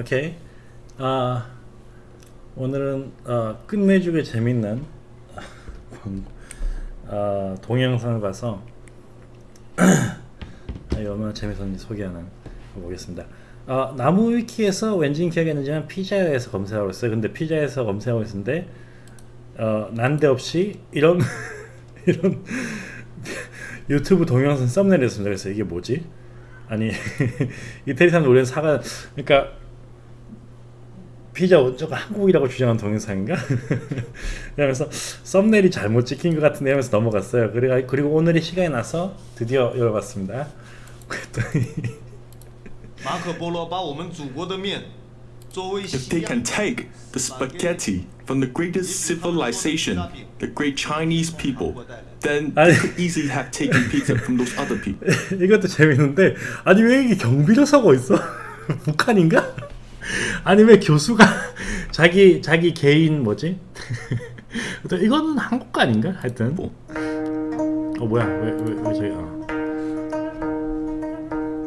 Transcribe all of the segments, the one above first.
오케이. 아 오늘은 어, 끝내주게 재밌는 어, 동영상을 봐서 이 얼마나 재밌었는지 소개하는 거 보겠습니다. 어, 나무 위키에서 왠지 기억이 안 나지만 피자에서 검색하고 있어요. 근데 피자에서 검색하고 있는데 어, 난데없이 이런 이런 유튜브 동영상 썸네일이었습니다. 그래서 이게 뭐지? 아니 이태리 사람들 우리는 사과 그러니까 피자 저거 한국이라고 주장한 동영상인가? 그러면서 썸네일이 잘못 찍힌 것 같은데 하면서 넘어갔어요. 그리고 그리고 오늘이 시간이 나서 드디어 열어봤습니다. 그랬더니 马可波罗把我们祖国的面作为 If 西 they 洋 can take the spaghetti from the greatest civilization, the great Chinese people, then they could easily have taken pizza from those other people. 이것도 재밌는데 아니 왜 이게 경비로 서고 있어? 북한인가? 아니 왜 교수가 자기 자기 개인 뭐지? 또 이거는 한국 거 아닌가? 하여튼 어 뭐야 왜 왜왜 저기 어.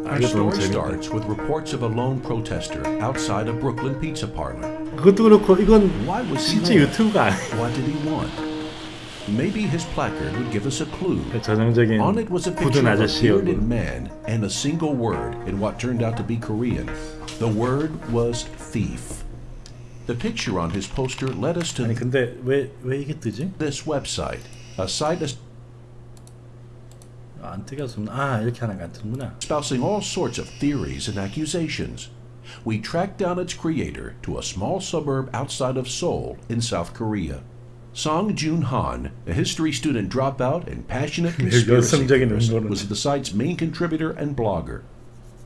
아 Our 이거 너무 story 재밌다. starts with reports of a lone protester outside a Brooklyn pizza parlor. 그것도 그렇고 이건 실제? 유튜브가 아니야. What did he want? Maybe his placard would give us a clue. 전형적인 On it was a 굳은 picture of a 아저씨 bearded 얼굴. man and a single word in what turned out to be Korean. The word was thief. The picture on his poster led us to 아니 근데 왜 왜 이게 뜨지? this website, a site 아, 안 뜨게 없아 이렇게 하는 거 안 뜨는구나. espousing all sorts of theories and accusations. We tracked down its creator to a small suburb outside of Seoul in South Korea. Song Jun Han, a history student dropout and passionate conspiracy 열성적인 theorist, 음모론자. was the site's main contributor and blogger.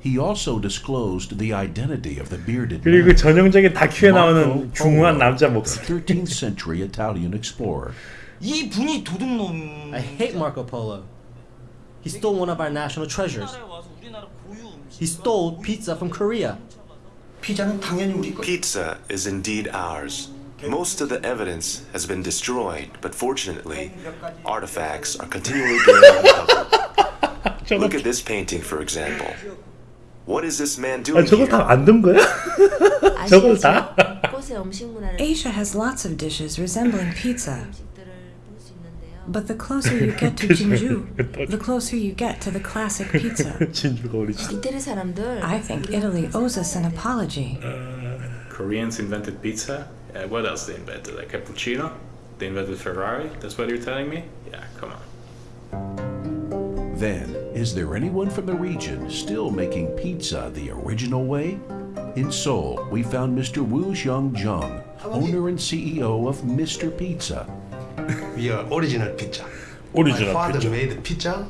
He also disclosed the identity of the bearded 그리고 man, 전형적인 다큐에 Marco 나오는 중후한 Polo, 남자 the 목소리. 13th century Italian explorer. 이 분이 도둑놈 I hate Marco Polo. He stole one of our national treasures. He stole pizza from Korea. 피자는 당연히 우리 거. Pizza is indeed ours. Most of the evidence has been destroyed, but fortunately, artifacts are continually being uncovered. Look at this painting, for example. What is this man 아 doing 저거 here? 다 만든 거야? 저걸 다? 아시아적 곳의 음식 문화를 Asia has lots of dishes resembling pizza, 음식들을 볼 수 있는데요. but the closer you get to Jinju, the closer you get to the classic pizza. 진주가 오리지널. 이태리 사람들 I think Italy owes us an apology. Koreans invented pizza. Uh, what else they invented? A cappuccino? They invented Ferrari? That's what you're telling me? Yeah, come on. Then, is there anyone from the region still making pizza the original way? In Seoul, we found Mr. Woo Xiong Jung, owner and CEO of Mr. Pizza. We are original pizza. 오리지널 My father 피자. made pizza.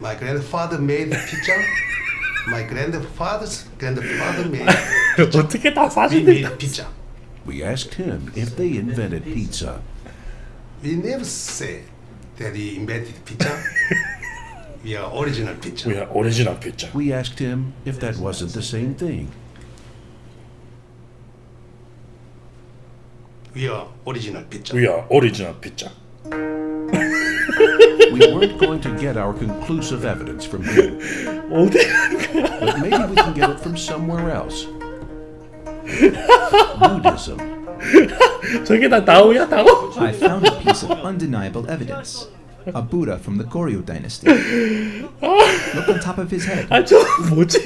My grandfather made pizza. My grandfather's grandfather made. 어떻게 다 We 사진들이 다 made pizza. we asked him if they invented pizza. We never said that he invented pizza. we are original pizza. We are original pizza. We asked him if that wasn't the same thing. We are original pizza. We are original pizza. we weren't going to get our conclusive evidence from him. Oh, but maybe we can get it from somewhere else. Buddhism. 저게 다 다오야 다오? I found a piece of undeniable evidence. A Buddha from the Goryeo dynasty. Look on top of his head. 아저 뭐지?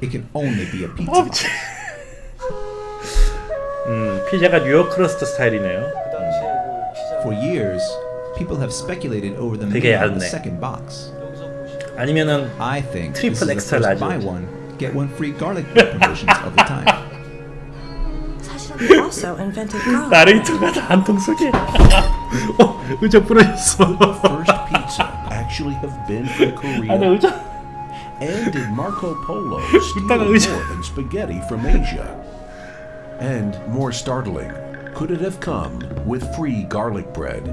It can only be a pizza. 음 피자가 뉴욕 크러스트 스타일이네요. For years, people have speculated over the 되게 meaning of the 얇네. second box. 아니면은 I think this Triple is the extra first large. buy one, get one free garlic bread promotions of the time. 사실은 He also invented garlic. 나레이터가 다 한 통 속에. 어 의자 부러졌어. First pizza actually have been from 아나 Korea. 의자. And did Marco Polo steal 이따가 more 의자. than spaghetti from Asia? And more startling, could it have come with free garlic bread?